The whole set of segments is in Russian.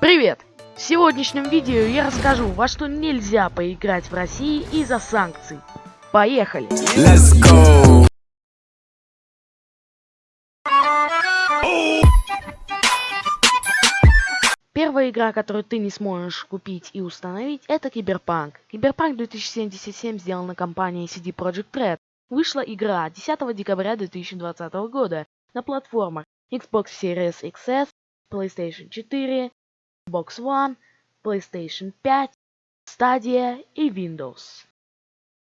Привет! В сегодняшнем видео я расскажу, во что нельзя поиграть в России из-за санкций. Поехали! Let's go. Первая игра, которую ты не сможешь купить и установить, это Киберпанк. Киберпанк 2077 сделана компанией CD Projekt Red. Вышла игра 10 декабря 2020 года на платформах Xbox Series XS, PlayStation 4, Xbox One, PlayStation 5, Stadia и Windows.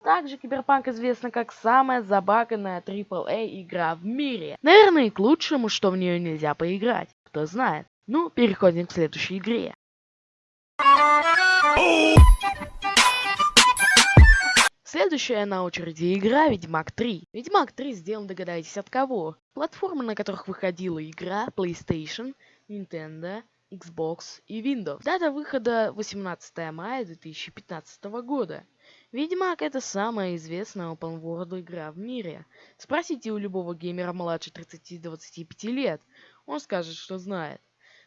Также Киберпанк известна как самая забаганная AAA игра в мире. Наверное, и к лучшему, что в нее нельзя поиграть. Кто знает. Ну, переходим к следующей игре. Следующая на очереди игра Ведьмак 3. Ведьмак 3 сделан, догадайтесь, от кого? Платформы, на которых выходила игра PlayStation, Nintendo, Xbox и Windows. Дата выхода 18 мая 2015 года. Ведьмак это самая известная open world игра в мире. Спросите у любого геймера младше 30-25 лет, он скажет, что знает.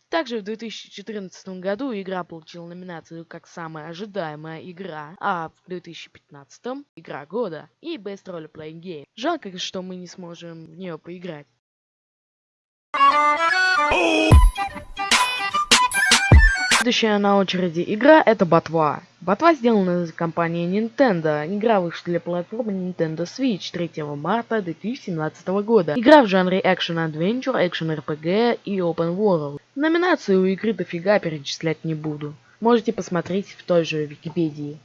Также в 2014 году игра получила номинацию как самая ожидаемая игра, а в 2015 игра года и Best Role Playing Game. Жалко, что мы не сможем в нее поиграть. Следующая на очереди игра это Ботва. Ботва сделана компанией Nintendo. Игра вышла для платформы Nintendo Switch 3 марта 2017 года. Игра в жанре Action Adventure, Action RPG и Open World. Номинации у игры дофига перечислять не буду. Можете посмотреть в той же Википедии.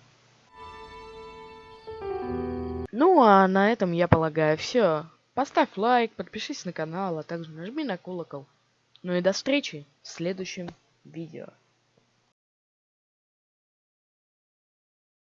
Ну а на этом я полагаю все. Поставь лайк, подпишись на канал, а также нажми на колокол. Ну и до встречи в следующем видео.